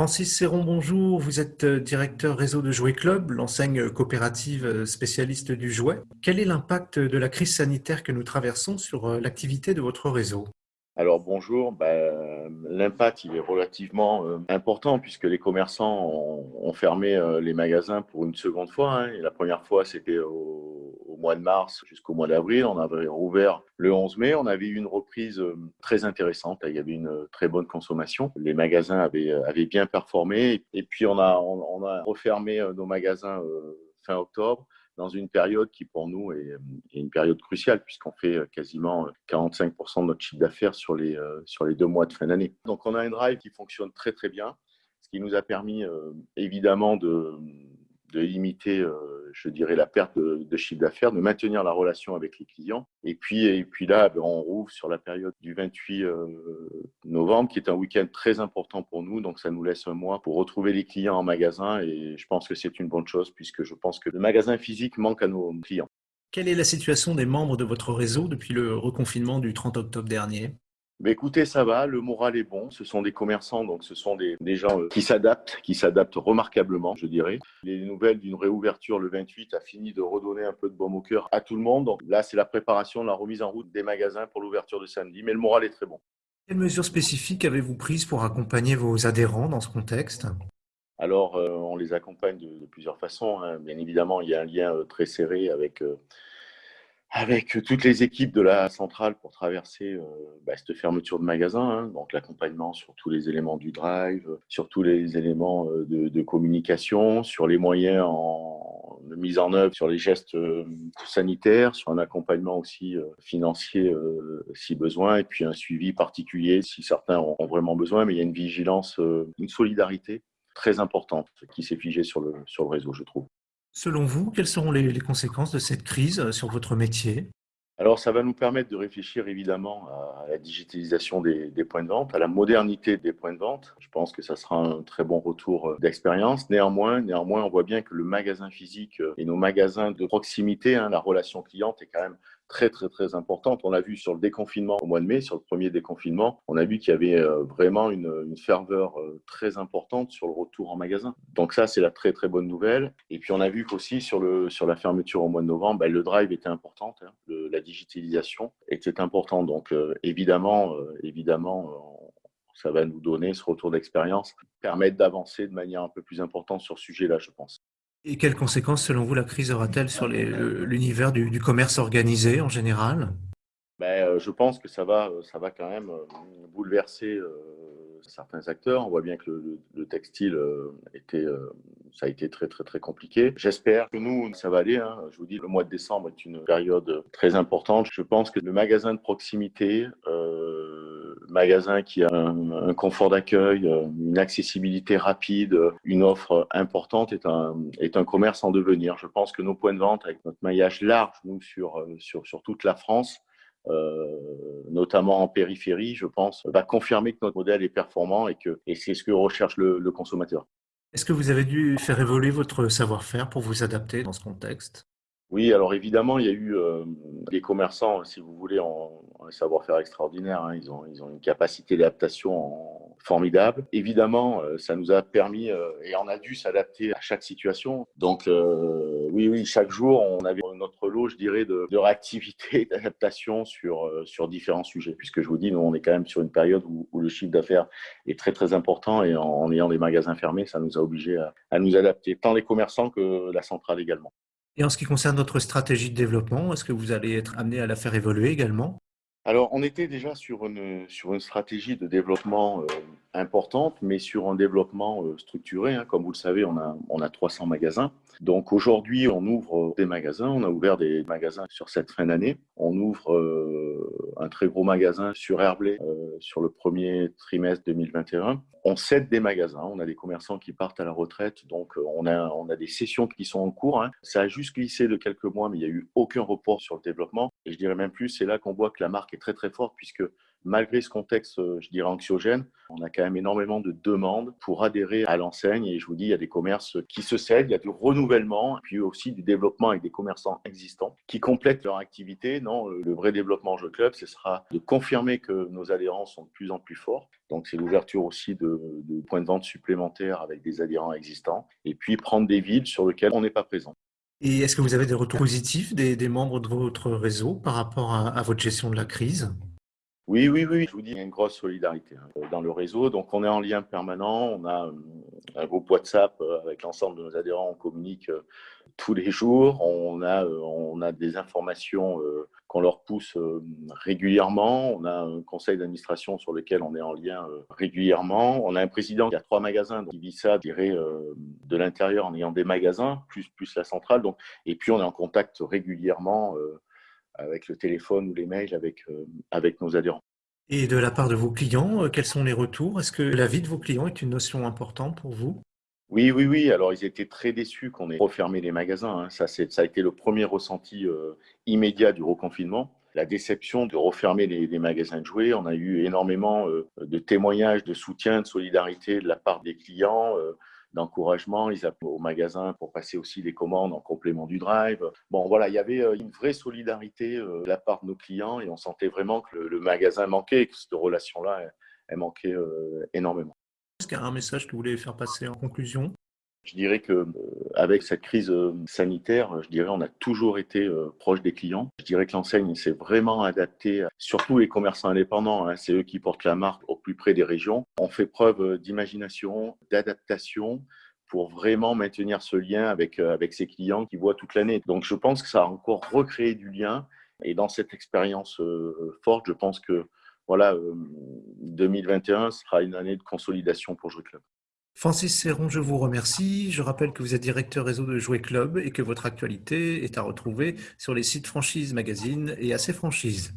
Francis Serron, bonjour. Vous êtes euh, directeur réseau de Jouet Club, l'enseigne coopérative euh, spécialiste du jouet. Quel est l'impact de la crise sanitaire que nous traversons sur euh, l'activité de votre réseau? Alors bonjour, ben, l'impact il est relativement important puisque les commerçants ont, fermé les magasins pour une seconde fois. Hein. et la première fois c'était au, mois de mars jusqu'au mois d'avril. On avait rouvert le 11 mai. On avait eu une reprise euh, très intéressante. Il y avait une euh, très bonne consommation. Les magasins avaient, euh, bien performé. Et puis, on, a refermé nos magasins fin octobre dans une période qui pour nous est, une période cruciale puisqu'on fait quasiment 45% de notre chiffre d'affaires sur les, sur les deux mois de fin d'année. Donc on a un drive qui fonctionne très très bien, ce qui nous a permis évidemment de, de limiter, euh, je dirais, la perte de, chiffre d'affaires, de maintenir la relation avec les clients. Et puis, et puis là, ben, on rouvre sur la période du 28 euh, novembre, qui est un week-end très important pour nous. Donc, ça nous laisse un mois pour retrouver les clients en magasin. Et je pense que c'est une bonne chose, puisque je pense que le magasin physique manque à nos clients. Quelle est la situation des membres de votre réseau depuis le reconfinement du 30 octobre dernier? Mais écoutez, ça va, le moral est bon. Ce sont des commerçants, donc ce sont des, gens euh, qui s'adaptent, qui s'adaptent remarquablement, je dirais. Les nouvelles d'une réouverture le 28 a fini de redonner un peu de baume au cœur à tout le monde. Donc là, c'est la préparation, la remise en route des magasins pour l'ouverture de samedi, mais le moral est très bon. Quelles mesures spécifiques avez-vous prises pour accompagner vos adhérents dans ce contexte? Alors, euh, on les accompagne de, plusieurs façons. Hein. Bien évidemment, il y a un lien euh, très serré avec avec toutes les équipes de la centrale pour traverser euh, bah, cette fermeture de magasin, hein. donc l'accompagnement sur tous les éléments du drive, sur tous les éléments euh, de, communication, sur les moyens en, de mise en œuvre, sur les gestes euh, sanitaires, sur un accompagnement aussi financier si besoin, et puis un suivi particulier si certains ont, vraiment besoin, mais il y a une vigilance, une solidarité très importante qui s'est figée sur le, sur le réseau, je trouve. Selon vous, quelles seront les, conséquences de cette crise euh, sur votre métier? Alors, ça va nous permettre de réfléchir évidemment à la digitalisation des, points de vente, à la modernité des points de vente. Je pense que ça sera un très bon retour euh, d'expérience. Néanmoins, néanmoins, on voit bien que le magasin physique euh, et nos magasins de proximité, hein, la relation cliente est quand même très très très importante. On l'a vu sur le déconfinement au mois de mai, sur le premier déconfinement, on a vu qu'il y avait euh, vraiment une, ferveur euh, très importante sur le retour en magasin. Donc ça, c'est la très très bonne nouvelle. Et puis on a vu qu'aussi sur, sur la fermeture au mois de novembre, bah, le drive était important, hein. la digitalisation était importante. Donc euh, évidemment, évidemment, ça va nous donner ce retour d'expérience, permettre d'avancer de manière un peu plus importante sur ce sujet-là, je pense. Et quelles conséquences, selon vous, la crise aura-t-elle sur l'univers du, commerce organisé en général? Ben, euh, Je pense que ça va, euh, ça va quand même euh, bouleverser certains acteurs. On voit bien que le, textile a été très très très compliqué. J'espère que nous, ça va aller. Hein. Je vous dis, le mois de décembre est une période très importante. Je pense que le magasin de proximité, magasin qui a un, confort d'accueil, euh, une accessibilité rapide, une offre importante est un, est un commerce en devenir. Je pense que nos points de vente, avec notre maillage large, sur, euh, sur, sur toute la France, euh, notamment en périphérie, je pense, va confirmer que notre modèle est performant et que et c'est ce que recherche le consommateur. Est-ce que vous avez dû faire évoluer votre savoir-faire pour vous adapter dans ce contexte? Oui, alors évidemment, il y a eu euh, des commerçants, si vous voulez, en, un savoir-faire extraordinaire. Hein. Ils, ont, ils ont une capacité d'adaptation formidable. Évidemment, euh, ça nous a permis euh, et on a dû s'adapter à chaque situation. Donc, oui, oui, chaque jour, on avait notre lot, je dirais, de, de réactivité, d'adaptation sur, sur différents sujets. Puisque je vous dis, nous, on est quand même sur une période où, où le chiffre d'affaires est très, très important et en, ayant des magasins fermés, ça nous a obligés à, à nous adapter, tant les commerçants que la centrale également. Et en ce qui concerne notre stratégie de développement, est-ce que vous allez être amené à la faire évoluer également? Alors, on était déjà sur une, sur une stratégie de développement euh, importante, mais sur un développement euh, structuré. Hein. Comme vous le savez, on a, on a 300 magasins. Donc aujourd'hui, on ouvre des magasins. On a ouvert des magasins sur cette fin d'année. On ouvre euh, un très gros magasin sur Herblay sur le premier trimestre 2021. On cède des magasins. On a des commerçants qui partent à la retraite. Donc on a, on a des sessions qui sont en cours. Hein. Ça a juste glissé de quelques mois, mais il n'y a eu aucun report sur le développement. Et je dirais même plus, c'est là qu'on voit que la marque est très très forte puisque malgré ce contexte, euh, je dirais, anxiogène, on a quand même énormément de demandes pour adhérer à l'enseigne. Et je vous dis, il y a des commerces qui se cèdent, il y a du renouvellement, puis aussi du développement avec des commerçants existants qui complètent leur activité. Non, le vrai développement Jeu Club, ce sera de confirmer que nos adhérents sont de plus en plus forts. Donc, c'est l'ouverture aussi de, de, points de vente supplémentaires avec des adhérents existants, et puis prendre des villes sur lesquelles on n'est pas présent. Et est-ce que vous avez des retours positifs des, membres de votre réseau par rapport à votre gestion de la crise? Oui, oui, oui, je vous dis, il y a une grosse solidarité hein, dans le réseau. Donc, on est en lien permanent. On a un groupe WhatsApp euh, avec l'ensemble de nos adhérents. On communique euh, tous les jours. On a, on a des informations qu'on leur pousse régulièrement. On a un conseil d'administration sur lequel on est en lien régulièrement. On a un président qui a trois magasins, qui vit ça, dirais, de l'intérieur en ayant des magasins, plus, plus la centrale. Donc, et puis, on est en contact régulièrement avec le téléphone ou les mails avec, euh, avec nos adhérents. Et de la part de vos clients, euh, quels sont les retours? Est-ce que la vie de vos clients est une notion importante pour vous? Oui, oui, oui. Alors, ils étaient très déçus qu'on ait refermé les magasins. Hein. Ça, ça a été le premier ressenti euh, immédiat du reconfinement. La déception de refermer les, magasins de jouets. On a eu énormément de témoignages de soutien, de solidarité de la part des clients d'encouragement. Ils appelaient au magasin pour passer aussi des commandes en complément du drive. Bon, voilà, il y avait euh, une vraie solidarité euh, de la part de nos clients et on sentait vraiment que le, magasin manquait, que cette relation-là, manquait euh, énormément. Est-ce qu'il y a un message que vous voulez faire passer en conclusion? Je dirais que avec cette crise sanitaire, je dirais on a toujours été proche des clients. Je dirais que l'enseigne s'est vraiment adaptée, surtout les commerçants indépendants. Hein, c'est eux qui portent la marque au plus près des régions. On fait preuve d'imagination, d'adaptation pour vraiment maintenir ce lien avec avec ses clients qui voient toute l'année. Donc je pense que ça a encore recréé du lien. Et dans cette expérience forte, je pense que voilà, 2021 sera une année de consolidation pour Jouer Club. Francis Serron, je vous remercie. Je rappelle que vous êtes directeur réseau de Jouet Club et que votre actualité est à retrouver sur les sites Franchise Magazine et AC Franchise.